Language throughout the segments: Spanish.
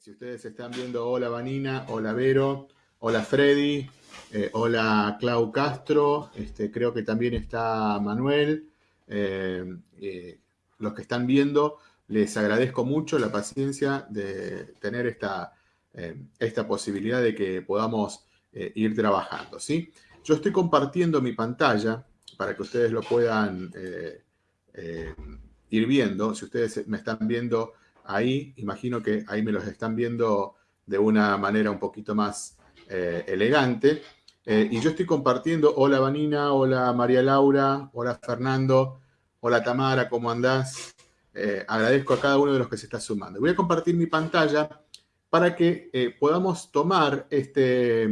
si ustedes están viendo, hola Vanina, hola Vero, hola Freddy, eh, hola Clau Castro, este, creo que también está Manuel. Eh, eh, los que están viendo, les agradezco mucho la paciencia de tener esta, esta posibilidad de que podamos ir trabajando. ¿sí? Yo estoy compartiendo mi pantalla para que ustedes lo puedan ir viendo. Si ustedes me están viendo ahí, imagino que ahí me los están viendo de una manera un poquito más eh, elegante. Eh, y yo estoy compartiendo, hola Vanina, hola María Laura, hola Fernando, hola Tamara, ¿cómo andás? Eh, agradezco a cada uno de los que se está sumando. Voy a compartir mi pantalla para que podamos tomar este,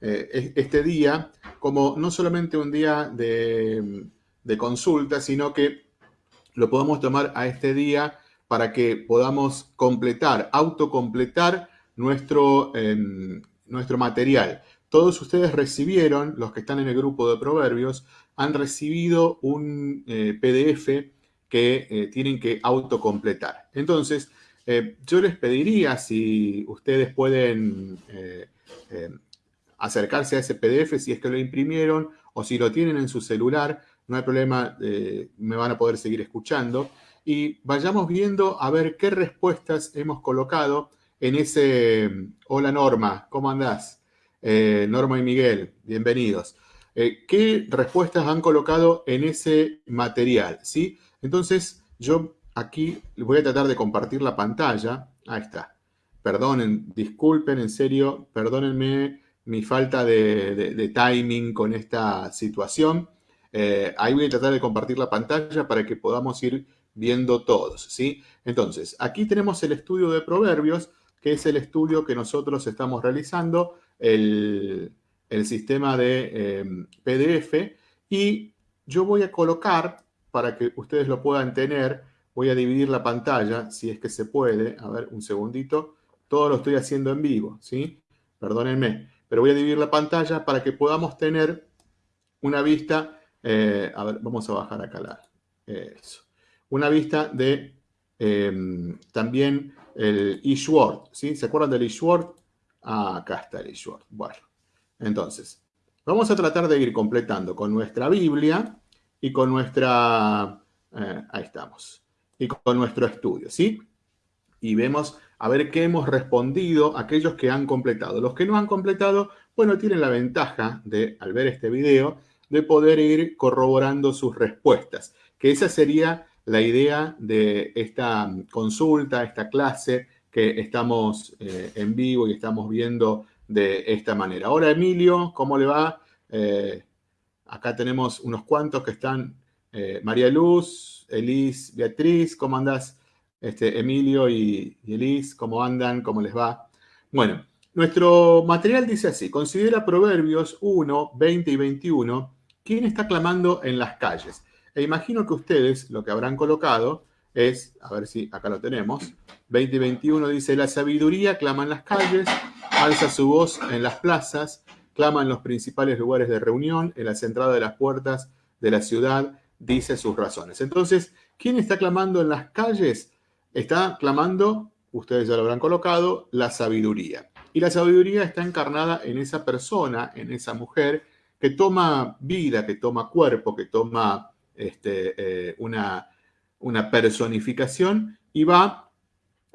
este día como no solamente un día de, de consulta, sino que lo podamos tomar a este día para que podamos completar, autocompletar nuestro, em, nuestro material. Todos ustedes recibieron, los que están en el grupo de proverbios, han recibido un eh, PDF que eh, tienen que autocompletar. Entonces, eh, yo les pediría si ustedes pueden em, acercarse a ese PDF, si es que lo imprimieron o si lo tienen en su celular, no hay problema, me van a poder seguir escuchando y vayamos viendo a ver qué respuestas hemos colocado en ese... Hola Norma, ¿cómo andás? Eh, Norma y Miguel, bienvenidos. Eh, ¿Qué respuestas han colocado en ese material? ¿sí? Entonces, yo aquí voy a tratar de compartir la pantalla. Ahí está. Perdonen, disculpen, en serio, perdónenme mi falta de, timing con esta situación. Eh, ahí voy a tratar de compartir la pantalla para que podamos ir viendo todos, ¿sí? Entonces, aquí tenemos el estudio de proverbios, que es el estudio que nosotros estamos realizando, el, sistema de em, PDF, y yo voy a colocar, para que ustedes lo puedan tener, voy a dividir la pantalla, si es que se puede, a ver, un segundito, todo lo estoy haciendo en vivo, ¿sí? Perdónenme, pero voy a dividir la pantalla para que podamos tener una vista, eh, a ver, vamos a bajar acá la, eso una vista de em, también el eSword, ¿sí? ¿Se acuerdan del eSword? Ah, acá está el eSword. Bueno, entonces, vamos a tratar de ir completando con nuestra Biblia y con nuestra... Eh, ahí estamos. Y con nuestro estudio, ¿sí? Y vemos a ver qué hemos respondido aquellos que han completado. Los que no han completado, bueno, tienen la ventaja de, al ver este video, de poder ir corroborando sus respuestas, que esa sería la idea de esta consulta, esta clase que estamos eh, en vivo y estamos viendo de esta manera. Ahora, Emilio, ¿cómo le va? Eh, acá tenemos unos cuantos que están. Eh, María Luz, Elis, Beatriz, ¿cómo andás? Este, Emilio y, y Elis, ¿cómo andan? ¿Cómo les va? Bueno, nuestro material dice así, considera Proverbios 1, 20 y 21, ¿quién está clamando en las calles? E imagino que ustedes lo que habrán colocado es, a ver si acá lo tenemos, 2021 dice, la sabiduría clama en las calles, alza su voz en las plazas, clama en los principales lugares de reunión, en las entradas de las puertas de la ciudad, dice sus razones. Entonces, ¿quién está clamando en las calles? Está clamando, ustedes ya lo habrán colocado, la sabiduría. Y la sabiduría está encarnada en esa persona, en esa mujer, que toma vida, que toma cuerpo, que toma este, eh, una, personificación y va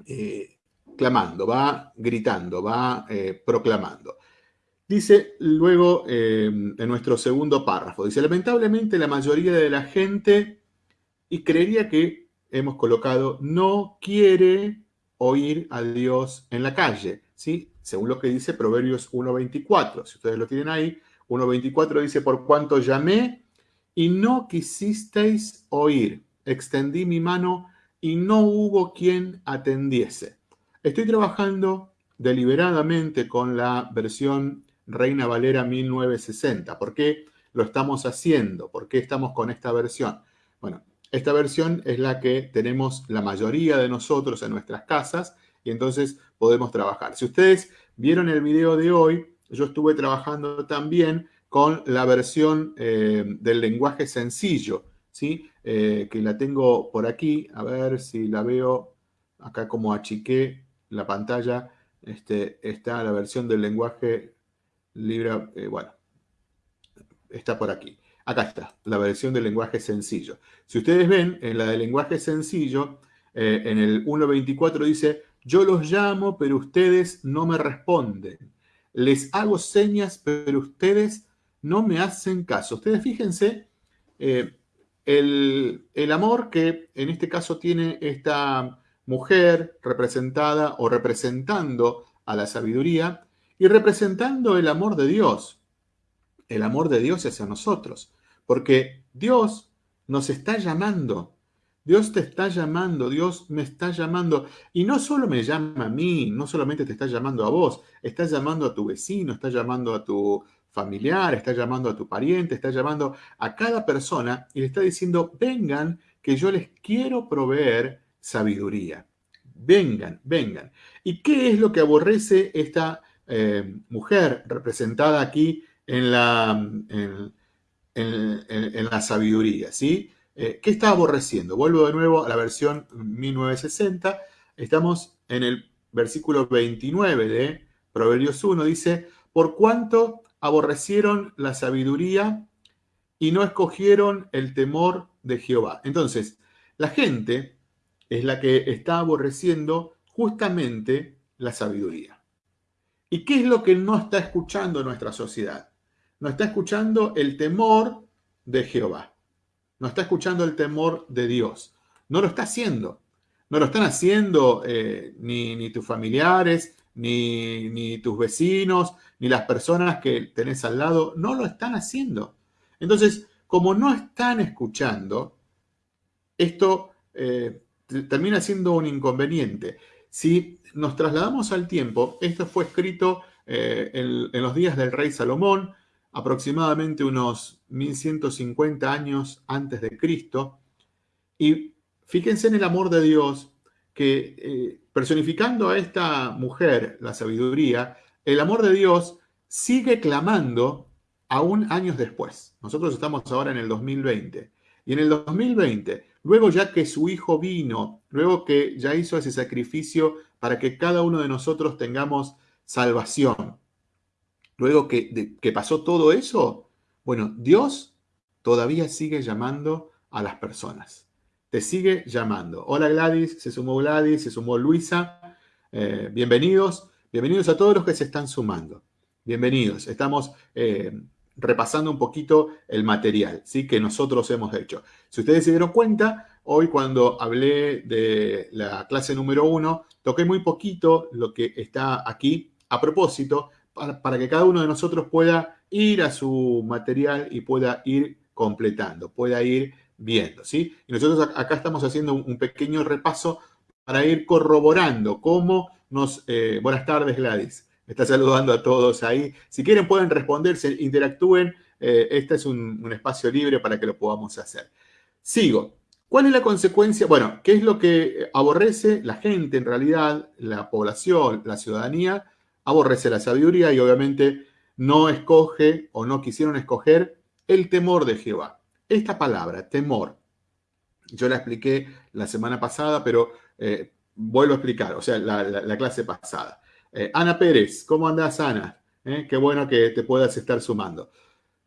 eh, clamando, va gritando, va eh, proclamando. Dice luego en nuestro segundo párrafo, dice, lamentablemente la mayoría de la gente, y creería que hemos colocado, no quiere oír a Dios en la calle, ¿sí? Según lo que dice Proverbios 1.24, si ustedes lo tienen ahí, 1.24 dice, por cuanto llamé y no quisisteis oír. Extendí mi mano y no hubo quien atendiese. Estoy trabajando deliberadamente con la versión Reina Valera 1960. ¿Por qué lo estamos haciendo? ¿Por qué estamos con esta versión? Bueno, esta versión es la que tenemos la mayoría de nosotros en nuestras casas y entonces podemos trabajar. Si ustedes vieron el video de hoy, yo estuve trabajando también con la versión eh, del lenguaje sencillo, ¿sí? Eh, que la tengo por aquí, a ver si la veo acá como achiqué la pantalla este, está la versión del lenguaje libre, eh, bueno, está por aquí. Acá está, la versión del lenguaje sencillo. Si ustedes ven, en la del lenguaje sencillo, en el 1.24 dice, yo los llamo, pero ustedes no me responden. Les hago señas, pero ustedes no me hacen caso. Ustedes fíjense eh, el, el, amor que en este caso tiene esta mujer representada o representando a la sabiduría y representando el amor de Dios. El amor de Dios hacia nosotros. Porque Dios nos está llamando. Dios te está llamando, Dios me está llamando. Y no solo me llama a mí, no solamente te está llamando a vos, está llamando a tu vecino, está llamando a tu familiar, está llamando a tu pariente, está llamando a cada persona y le está diciendo, vengan, que yo les quiero proveer sabiduría. Vengan, vengan. ¿Y qué es lo que aborrece esta eh, mujer representada aquí en la, en, la sabiduría? ¿sí? Eh, ¿Qué está aborreciendo? Vuelvo de nuevo a la versión 1960. Estamos en el versículo 29 de Proverbios 1. Dice, por cuanto aborrecieron la sabiduría y no escogieron el temor de Jehová. Entonces, la gente es la que está aborreciendo justamente la sabiduría. ¿Y qué es lo que no está escuchando nuestra sociedad? No está escuchando el temor de Jehová. No está escuchando el temor de Dios. No lo está haciendo. No lo están haciendo eh, ni, ni tus familiares, ni, tus vecinos, ni las personas que tenés al lado, no lo están haciendo. Entonces, como no están escuchando, esto eh, termina siendo un inconveniente. Si nos trasladamos al tiempo, esto fue escrito eh, en, en, los días del rey Salomón, aproximadamente unos 1150 años antes de Cristo, y fíjense en el amor de Dios que eh, personificando a esta mujer, la sabiduría, el amor de Dios sigue clamando aún años después. Nosotros estamos ahora en el 2020. Y en el 2020, luego ya que su hijo vino, luego que ya hizo ese sacrificio para que cada uno de nosotros tengamos salvación, luego que, que pasó todo eso, bueno, Dios todavía sigue llamando a las personas te sigue llamando. Hola Gladys, se sumó Gladys, se sumó Luisa. Eh, bienvenidos, bienvenidos a todos los que se están sumando. Bienvenidos. Estamos eh, repasando un poquito el material ¿sí? que nosotros hemos hecho. Si ustedes se dieron cuenta, hoy cuando hablé de la clase número uno, toqué muy poquito lo que está aquí a propósito para, para que cada uno de nosotros pueda ir a su material y pueda ir completando, pueda ir viendo, ¿sí? Y nosotros acá estamos haciendo un pequeño repaso para ir corroborando cómo nos... Eh, buenas tardes, Gladys. Me está saludando a todos ahí. Si quieren pueden responder, se interactúen. Eh, este es un, espacio libre para que lo podamos hacer. Sigo. ¿Cuál es la consecuencia? Bueno, ¿qué es lo que aborrece la gente en realidad, la población, la ciudadanía? Aborrece la sabiduría y obviamente no escoge o no quisieron escoger el temor de Jehová. Esta palabra, temor, yo la expliqué la semana pasada, pero eh, vuelvo a explicar, o sea, la, clase pasada. Eh, Ana Pérez, ¿cómo andas, Ana? Eh, qué bueno que te puedas estar sumando.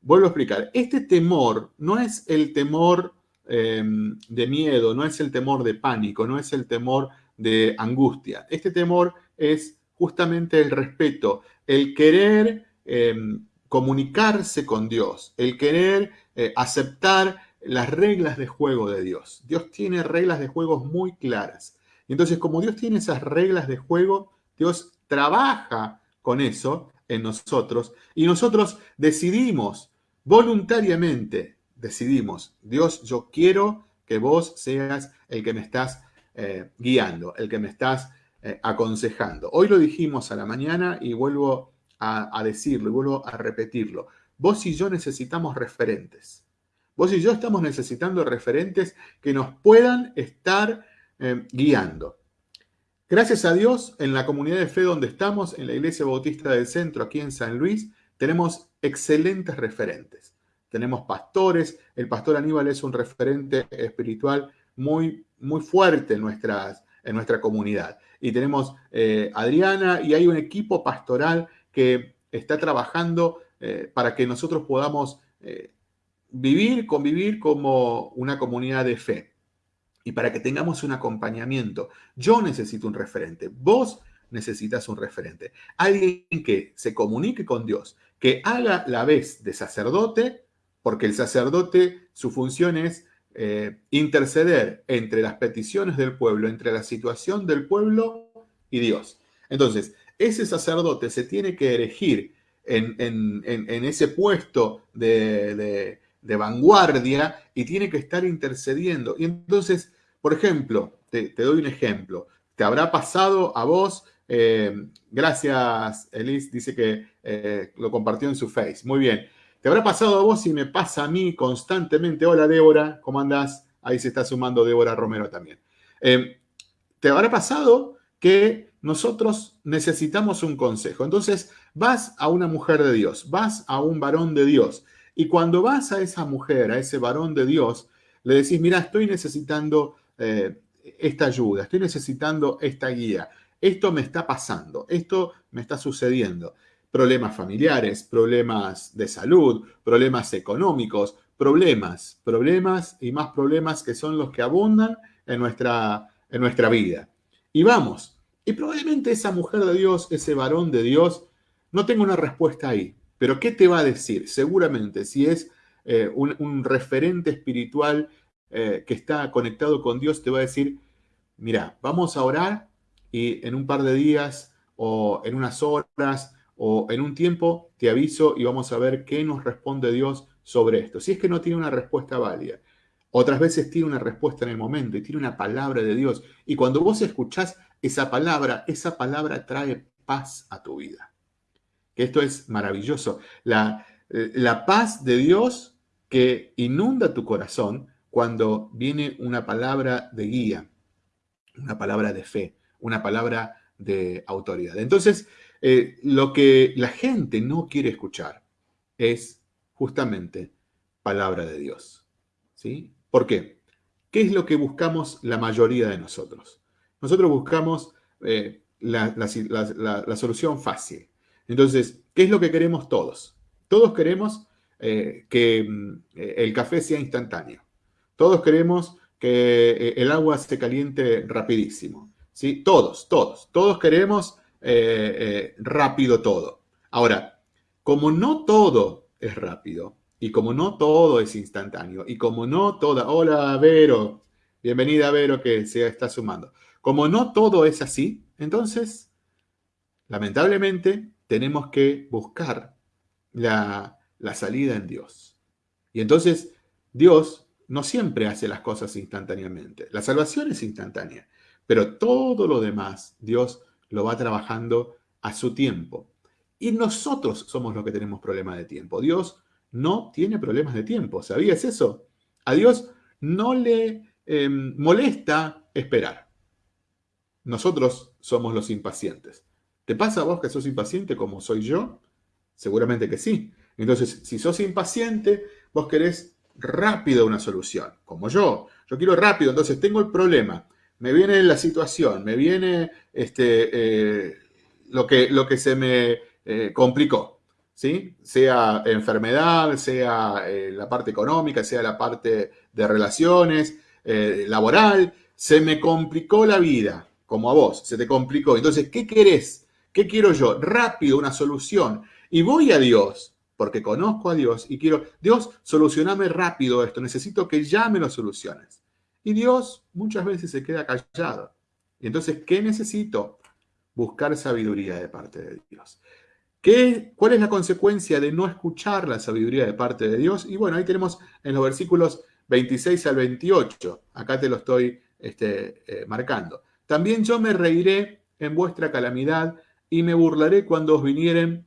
Vuelvo a explicar, este temor no es el temor em, de miedo, no es el temor de pánico, no es el temor de angustia. Este temor es justamente el respeto, el querer em, comunicarse con Dios, el querer eh, aceptar las reglas de juego de Dios. Dios tiene reglas de juego muy claras. Y entonces, como Dios tiene esas reglas de juego, Dios trabaja con eso en nosotros y nosotros decidimos voluntariamente, decidimos, Dios, yo quiero que vos seas el que me estás eh, guiando, el que me estás eh, aconsejando. Hoy lo dijimos a la mañana y vuelvo a, a decirlo y vuelvo a repetirlo. Vos y yo necesitamos referentes. Vos y yo estamos necesitando referentes que nos puedan estar eh, guiando. Gracias a Dios, en la comunidad de fe donde estamos, en la Iglesia Bautista del Centro, aquí en San Luis, tenemos excelentes referentes. Tenemos pastores, el pastor Aníbal es un referente espiritual muy, muy fuerte en nuestras, en nuestra comunidad. Y tenemos eh, Adriana y hay un equipo pastoral que está trabajando eh, para que nosotros podamos eh, vivir, convivir como una comunidad de fe y para que tengamos un acompañamiento. Yo necesito un referente, vos necesitas un referente. Alguien que se comunique con Dios, que haga la vez de sacerdote, porque el sacerdote, su función es eh, interceder entre las peticiones del pueblo, entre la situación del pueblo y Dios. Entonces, ese sacerdote se tiene que elegir en, ese puesto de, vanguardia y tiene que estar intercediendo. Y entonces, por ejemplo, te, doy un ejemplo. ¿Te habrá pasado a vos? Eh, gracias, Elis, dice que eh, lo compartió en su face. Muy bien. ¿Te habrá pasado a vos y me pasa a mí constantemente? Hola, Débora, ¿cómo andás? Ahí se está sumando Débora Romero también. Eh, ¿Te habrá pasado que nosotros necesitamos un consejo. Entonces, vas a una mujer de Dios, vas a un varón de Dios, y cuando vas a esa mujer, a ese varón de Dios, le decís, mira, estoy necesitando eh, esta ayuda, estoy necesitando esta guía, esto me está pasando, esto me está sucediendo. Problemas familiares, problemas de salud, problemas económicos, problemas, problemas y más problemas que son los que abundan en nuestra, en nuestra vida. Y vamos, y probablemente esa mujer de Dios, ese varón de Dios, no tenga una respuesta ahí. Pero ¿qué te va a decir? Seguramente, si es eh, un, referente espiritual eh, que está conectado con Dios, te va a decir, mira, vamos a orar y en un par de días o en unas horas o en un tiempo te aviso y vamos a ver qué nos responde Dios sobre esto. Si es que no tiene una respuesta válida. Otras veces tiene una respuesta en el momento y tiene una palabra de Dios. Y cuando vos escuchás esa palabra, esa palabra trae paz a tu vida. Esto es maravilloso. La, eh, la paz de Dios que inunda tu corazón cuando viene una palabra de guía, una palabra de fe, una palabra de autoridad. Entonces, eh, lo que la gente no quiere escuchar es justamente palabra de Dios. ¿sí? ¿Por qué? ¿Qué es lo que buscamos la mayoría de nosotros? Nosotros buscamos eh, la, solución fácil. Entonces, ¿qué es lo que queremos todos? Todos queremos eh, que mm, el café sea instantáneo. Todos queremos que eh, el agua se caliente rapidísimo. ¿sí? Todos, todos. Todos queremos rápido todo. Ahora, como no todo es rápido y como no todo es instantáneo y como no toda... Hola, Vero. Bienvenida, Vero, que se está sumando. Como no todo es así, entonces, lamentablemente, tenemos que buscar la, salida en Dios. Y entonces, Dios no siempre hace las cosas instantáneamente. La salvación es instantánea, pero todo lo demás Dios lo va trabajando a su tiempo. Y nosotros somos los que tenemos problemas de tiempo. Dios no tiene problemas de tiempo. ¿Sabías eso? A Dios no le em, molesta esperar. Nosotros somos los impacientes. ¿Te pasa a vos que sos impaciente como soy yo? Seguramente que sí. Entonces, si sos impaciente, vos querés rápido una solución, como yo. Yo quiero rápido, entonces tengo el problema, me viene la situación, me viene este, eh, lo, que, se me eh, complicó, ¿sí? Sea enfermedad, sea eh, la parte económica, sea la parte de relaciones, laboral, se me complicó la vida como a vos, se te complicó. Entonces, ¿qué querés? ¿Qué quiero yo? Rápido, una solución. Y voy a Dios, porque conozco a Dios y quiero, Dios, solucioname rápido esto, necesito que ya me lo soluciones. Y Dios muchas veces se queda callado. Entonces, ¿qué necesito? Buscar sabiduría de parte de Dios. ¿Qué, ¿Cuál es la consecuencia de no escuchar la sabiduría de parte de Dios? Y bueno, ahí tenemos en los versículos 26 al 28. Acá te lo estoy este, eh, marcando. También yo me reiré en vuestra calamidad y me burlaré cuando os vinieren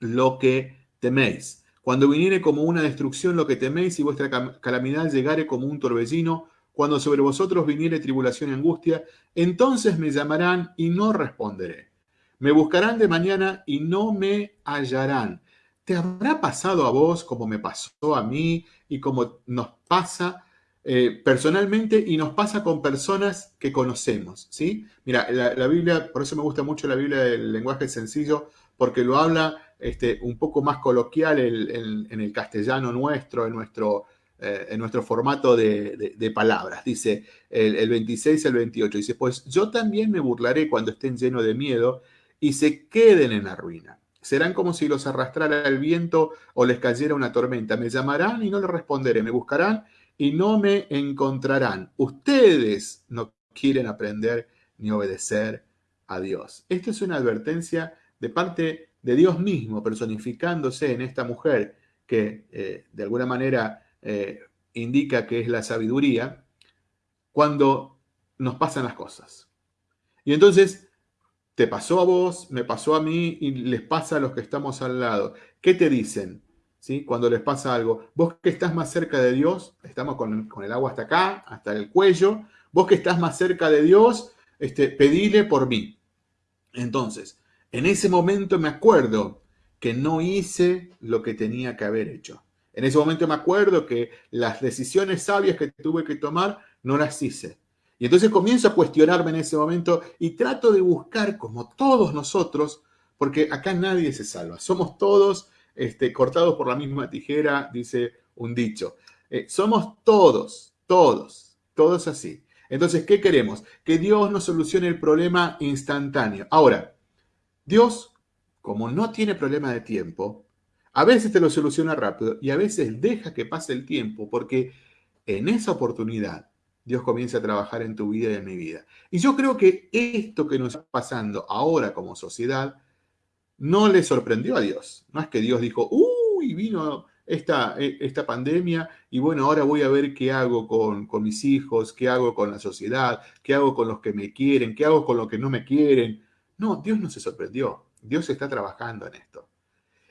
lo que teméis. Cuando viniere como una destrucción lo que teméis y vuestra calamidad llegare como un torbellino, cuando sobre vosotros viniere tribulación y angustia, entonces me llamarán y no responderé. Me buscarán de mañana y no me hallarán. ¿Te habrá pasado a vos como me pasó a mí y como nos pasa eh, personalmente y nos pasa con personas que conocemos, ¿sí? Mira, la, Biblia, por eso me gusta mucho la Biblia del lenguaje sencillo, porque lo habla este, un poco más coloquial en, el castellano nuestro, en nuestro, eh, en nuestro formato de, palabras. Dice el, el 26 al 28, dice, pues yo también me burlaré cuando estén llenos de miedo y se queden en la ruina. Serán como si los arrastrara el viento o les cayera una tormenta. Me llamarán y no les responderé. Me buscarán y no me encontrarán. Ustedes no quieren aprender ni obedecer a Dios. Esta es una advertencia de parte de Dios mismo, personificándose en esta mujer que eh, de alguna manera eh, indica que es la sabiduría, cuando nos pasan las cosas. Y entonces, te pasó a vos, me pasó a mí y les pasa a los que estamos al lado. ¿Qué te dicen? Cuando les pasa algo. Vos que estás más cerca de Dios, estamos con, el agua hasta acá, hasta el cuello, vos que estás más cerca de Dios, este, pedile por mí. Entonces, en ese momento me acuerdo que no hice lo que tenía que haber hecho. En ese momento me acuerdo que las decisiones sabias que tuve que tomar no las hice. Y entonces comienzo a cuestionarme en ese momento y trato de buscar, como todos nosotros, porque acá nadie se salva, somos todos este, cortados por la misma tijera, dice un dicho. Eh, somos todos, todos, todos así. Entonces, ¿qué queremos? Que Dios nos solucione el problema instantáneo. Ahora, Dios, como no tiene problema de tiempo, a veces te lo soluciona rápido y a veces deja que pase el tiempo porque en esa oportunidad Dios comienza a trabajar en tu vida y en mi vida. Y yo creo que esto que nos está pasando ahora como sociedad no le sorprendió a Dios. No es que Dios dijo, uy, vino esta, e, esta pandemia y bueno, ahora voy a ver qué hago con, con, mis hijos, qué hago con la sociedad, qué hago con los que me quieren, qué hago con los que no me quieren. No, Dios no se sorprendió. Dios está trabajando en esto.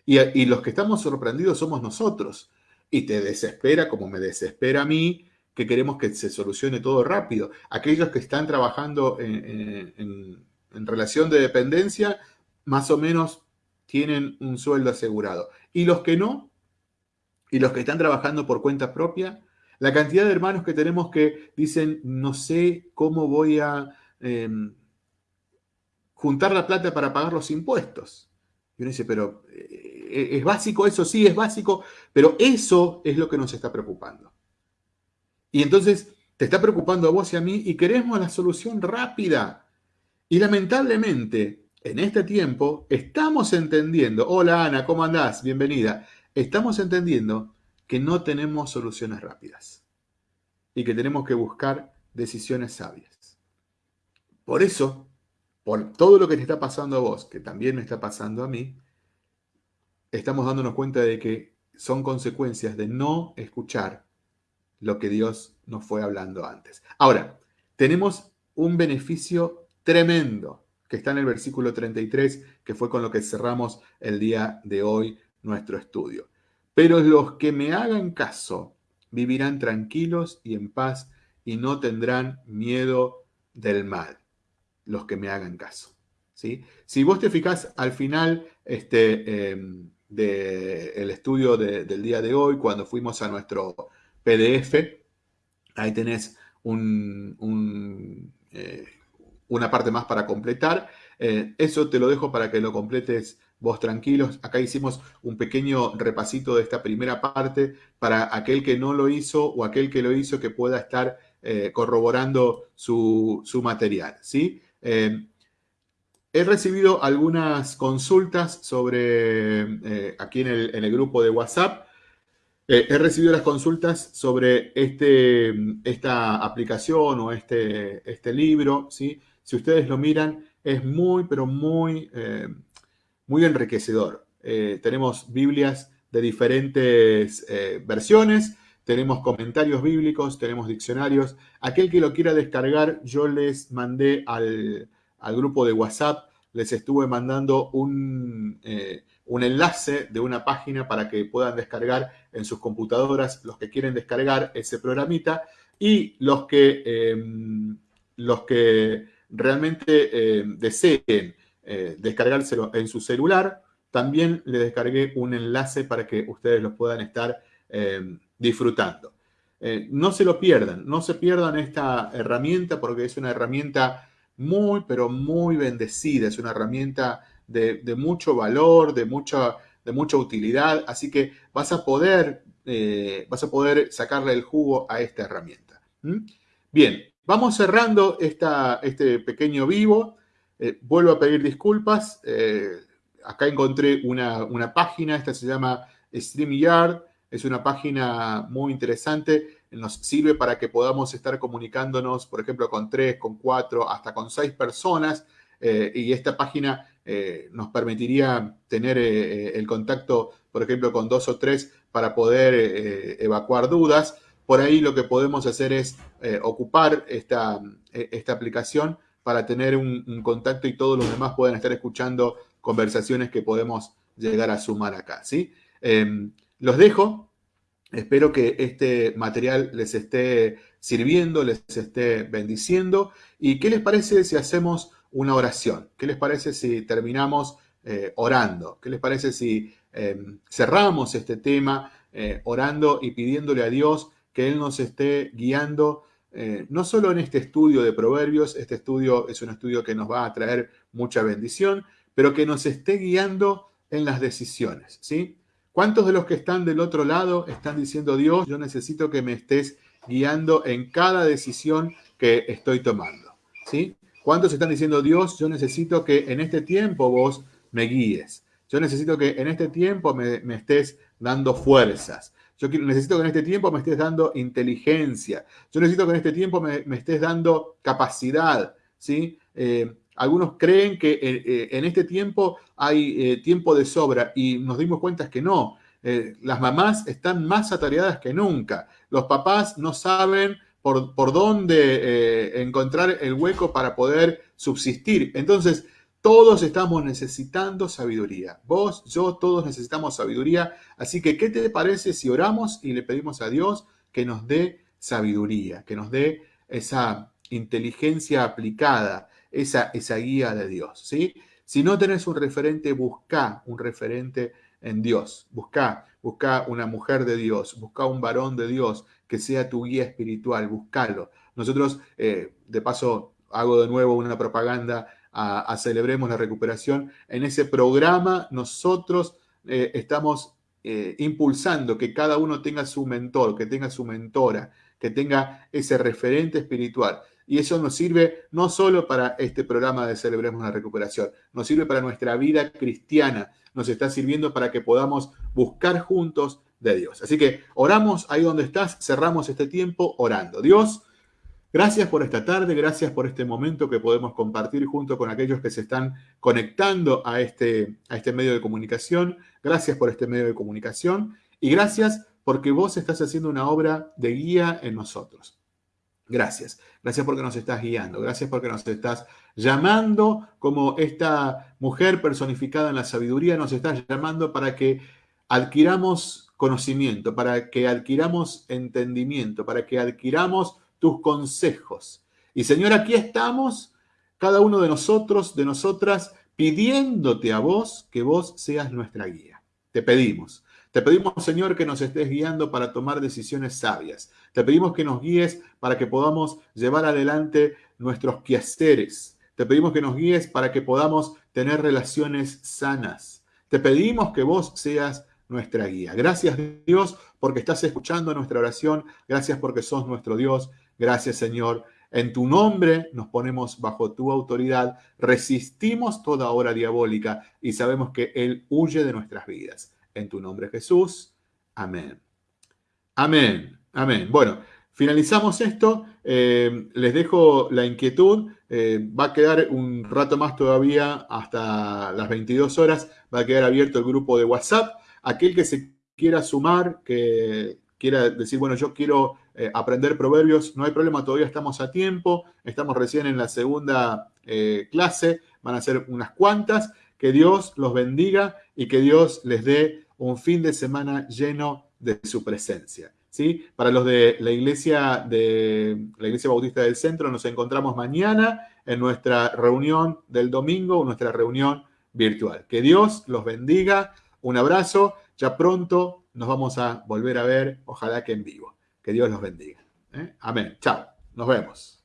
Y, los que estamos sorprendidos somos nosotros. Y te desespera como me desespera a mí, que queremos que se solucione todo rápido. Aquellos que están trabajando en, en relación de dependencia más o menos tienen un sueldo asegurado. Y los que no, y los que están trabajando por cuenta propia, la cantidad de hermanos que tenemos que dicen, no sé cómo voy a em, juntar la plata para pagar los impuestos. Y uno dice, pero eh, ¿es básico eso? Sí, es básico, pero eso es lo que nos está preocupando. Y entonces te está preocupando a vos y a mí y queremos la solución rápida. Y lamentablemente, en este tiempo estamos entendiendo, hola Ana, ¿cómo andás? Bienvenida. Estamos entendiendo que no tenemos soluciones rápidas y que tenemos que buscar decisiones sabias. Por eso, por todo lo que te está pasando a vos, que también me está pasando a mí, estamos dándonos cuenta de que son consecuencias de no escuchar lo que Dios nos fue hablando antes. Ahora, tenemos un beneficio tremendo que está en el versículo 33, que fue con lo que cerramos el día de hoy nuestro estudio. Pero los que me hagan caso vivirán tranquilos y en paz y no tendrán miedo del mal. Los que me hagan caso. ¿sí? Si vos te fijás al final este, em, del estudio del día de hoy, cuando fuimos a nuestro PDF, ahí tenés un, eh, una parte más para completar. Eh, eso te lo dejo para que lo completes vos tranquilos. Acá hicimos un pequeño repasito de esta primera parte para aquel que no lo hizo o aquel que lo hizo que pueda estar eh, corroborando su, material. ¿sí? Eh, he recibido algunas consultas sobre, aquí en el, en el, grupo de WhatsApp, he recibido las consultas sobre este, esta aplicación o este, este libro, ¿sí? Si ustedes lo miran, es muy, pero muy, eh, muy enriquecedor. Eh, tenemos Biblias de diferentes eh, versiones, tenemos comentarios bíblicos, tenemos diccionarios. Aquel que lo quiera descargar, yo les mandé al, grupo de WhatsApp, les estuve mandando un, un, enlace de una página para que puedan descargar en sus computadoras los que quieren descargar ese programita y los que, los que realmente eh, deseen eh, descargárselo en su celular, también le descargué un enlace para que ustedes lo puedan estar eh, disfrutando. No se lo pierdan, no se pierdan esta herramienta porque es una herramienta muy, pero muy bendecida, es una herramienta de, mucho valor, de mucha, de mucha utilidad, así que vas a poder, vas a poder sacarle el jugo a esta herramienta. Bien, vamos cerrando este pequeño vivo. Eh, vuelvo a pedir disculpas. acá encontré una, página, esta se llama StreamYard, es una página muy interesante, nos sirve para que podamos estar comunicándonos, por ejemplo, con tres, con cuatro, hasta con seis personas, eh, y esta página eh, nos permitiría tener eh, el contacto, por ejemplo, con dos o tres para poder evacuar dudas. Por ahí lo que podemos hacer es ocupar esta, esta, aplicación para tener un, contacto y todos los demás puedan estar escuchando conversaciones que podemos llegar a sumar acá, ¿sí? Em, los dejo. Espero que este material les esté sirviendo, les esté bendiciendo. ¿Y qué les parece si hacemos una oración? ¿Qué les parece si terminamos eh, orando? ¿Qué les parece si em, cerramos este tema eh, orando y pidiéndole a Dios que Él nos esté guiando eh, no solo en este estudio de proverbios, este estudio es un estudio que nos va a traer mucha bendición, pero que nos esté guiando en las decisiones, ¿sí? ¿Cuántos de los que están del otro lado están diciendo, Dios, yo necesito que me estés guiando en cada decisión que estoy tomando? ¿Sí? ¿Cuántos están diciendo, Dios, yo necesito que en este tiempo vos me guíes? Yo necesito que en este tiempo me, estés dando fuerzas. Yo necesito que en este tiempo me estés dando inteligencia. Yo necesito que en este tiempo me, estés dando capacidad. ¿sí? Eh, algunos creen que eh, eh, en este tiempo hay tiempo de sobra y nos dimos cuenta que no. las mamás están más atareadas que nunca. Los papás no saben por, por dónde encontrar el hueco para poder subsistir. Entonces, todos estamos necesitando sabiduría. Vos, yo, todos necesitamos sabiduría. Así que, ¿qué te parece si oramos y le pedimos a Dios que nos dé sabiduría, que nos dé esa inteligencia aplicada, esa, esa guía de Dios, ¿sí? Si no tenés un referente, busca un referente en Dios. Busca, busca una mujer de Dios, busca un varón de Dios que sea tu guía espiritual, búscalo. Nosotros, eh, de paso, hago de nuevo una propaganda a, Celebremos la Recuperación. En ese programa nosotros eh, estamos eh, impulsando que cada uno tenga su mentor, que tenga su mentora, que tenga ese referente espiritual. Y eso nos sirve no solo para este programa de Celebremos la Recuperación, nos sirve para nuestra vida cristiana, nos está sirviendo para que podamos buscar juntos de Dios. Así que oramos ahí donde estás, cerramos este tiempo orando. Dios, gracias por esta tarde, gracias por este momento que podemos compartir junto con aquellos que se están conectando a este, a este medio de comunicación. Gracias por este medio de comunicación y gracias porque vos estás haciendo una obra de guía en nosotros. Gracias. Gracias porque nos estás guiando. Gracias porque nos estás llamando como esta mujer personificada en la sabiduría. Nos estás llamando para que adquiramos conocimiento, para que adquiramos entendimiento, para que adquiramos tus consejos. Y Señor, aquí estamos, cada uno de nosotros, de nosotras, pidiéndote a vos que vos seas nuestra guía. Te pedimos. Te pedimos, Señor, que nos estés guiando para tomar decisiones sabias. Te pedimos que nos guíes para que podamos llevar adelante nuestros quehaceres. Te pedimos que nos guíes para que podamos tener relaciones sanas. Te pedimos que vos seas nuestra guía. Gracias Dios porque estás escuchando nuestra oración. Gracias porque sos nuestro Dios. Gracias Señor. En tu nombre nos ponemos bajo tu autoridad. Resistimos toda hora diabólica y sabemos que Él huye de nuestras vidas. En tu nombre Jesús. Amén. Amén. Amén. Bueno, finalizamos esto. Eh, les dejo la inquietud. Eh, va a quedar un rato más todavía hasta las 22 horas. Va a quedar abierto el grupo de WhatsApp. Aquel que se quiera sumar, que quiera decir, bueno, yo quiero eh, aprender proverbios, no hay problema, todavía estamos a tiempo. Estamos recién en la segunda clase. Van a ser unas cuantas. Que Dios los bendiga y que Dios les dé un fin de semana lleno de su presencia. ¿sí? Para los de la iglesia, de la iglesia Bautista del Centro, nos encontramos mañana en nuestra reunión del domingo, nuestra reunión virtual. Que Dios los bendiga. Un abrazo. Ya pronto nos vamos a volver a ver, ojalá que en vivo. Que Dios los bendiga. ¿eh? Amén. Chao. Nos vemos.